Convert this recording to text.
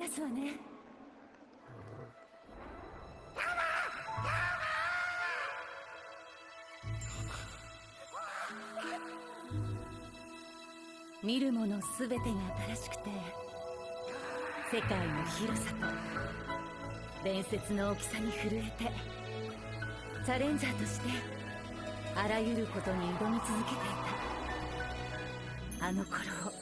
ですわね。見るもの全てが新しくて世界の広さと伝説の大きさに震えてチャレンジャーとしてあらゆることに挑み続けていた。あの頃を